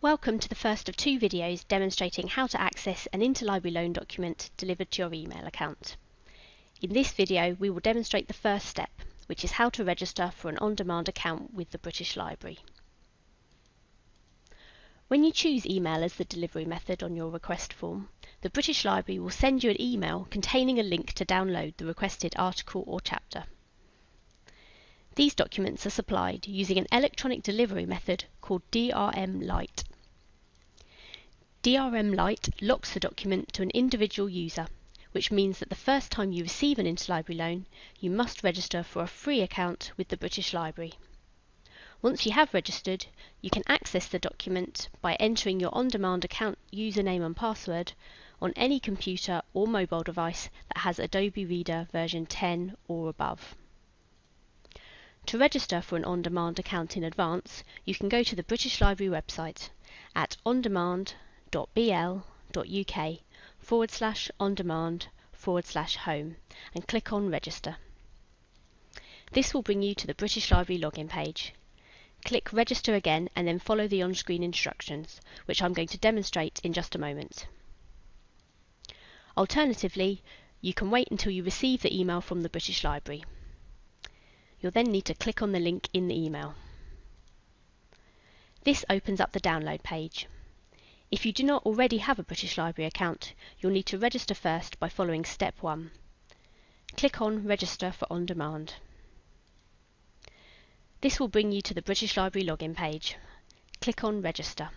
Welcome to the first of two videos demonstrating how to access an interlibrary loan document delivered to your email account. In this video we will demonstrate the first step, which is how to register for an on-demand account with the British Library. When you choose email as the delivery method on your request form, the British Library will send you an email containing a link to download the requested article or chapter. These documents are supplied using an electronic delivery method called DRM Lite. DRM Lite locks the document to an individual user, which means that the first time you receive an interlibrary loan, you must register for a free account with the British Library. Once you have registered, you can access the document by entering your on-demand account username and password on any computer or mobile device that has Adobe Reader version 10 or above. To register for an on-demand account in advance, you can go to the British Library website at ondemand.bl.uk forward slash on demand forward slash home and click on register. This will bring you to the British Library login page. Click register again and then follow the on-screen instructions, which I'm going to demonstrate in just a moment. Alternatively, you can wait until you receive the email from the British Library. You'll then need to click on the link in the email. This opens up the download page. If you do not already have a British Library account, you'll need to register first by following step 1. Click on Register for On Demand. This will bring you to the British Library login page. Click on Register.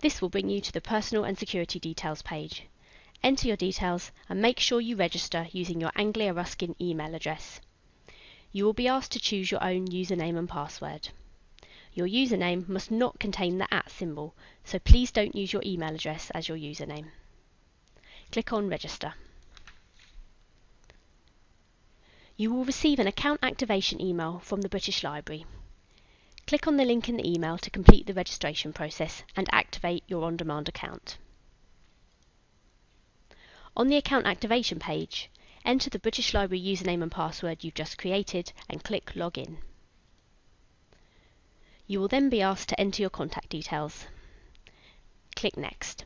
This will bring you to the Personal and Security Details page. Enter your details and make sure you register using your Anglia Ruskin email address. You will be asked to choose your own username and password. Your username must not contain the at symbol, so please don't use your email address as your username. Click on Register. You will receive an account activation email from the British Library. Click on the link in the email to complete the registration process and activate your on-demand account. On the account activation page, enter the British Library username and password you've just created and click Login. You will then be asked to enter your contact details. Click Next.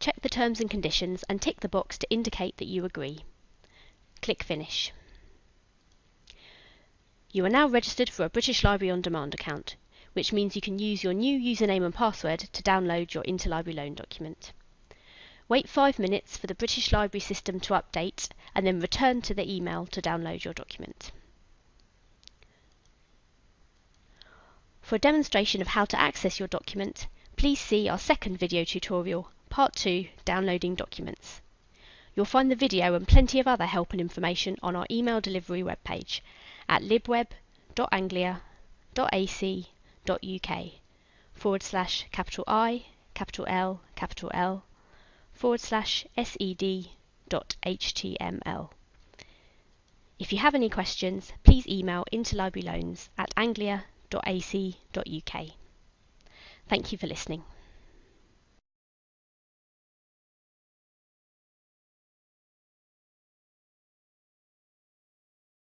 Check the terms and conditions and tick the box to indicate that you agree. Click Finish. You are now registered for a British Library On Demand account, which means you can use your new username and password to download your interlibrary loan document. Wait five minutes for the British Library system to update and then return to the email to download your document. For a demonstration of how to access your document, please see our second video tutorial, Part 2, Downloading Documents. You'll find the video and plenty of other help and information on our email delivery webpage at libweb.anglia.ac.uk forward slash capital I, capital L, capital L, forward slash sed.html. If you have any questions, please email interlibraryloans at anglia.ac.uk. Thank you for listening.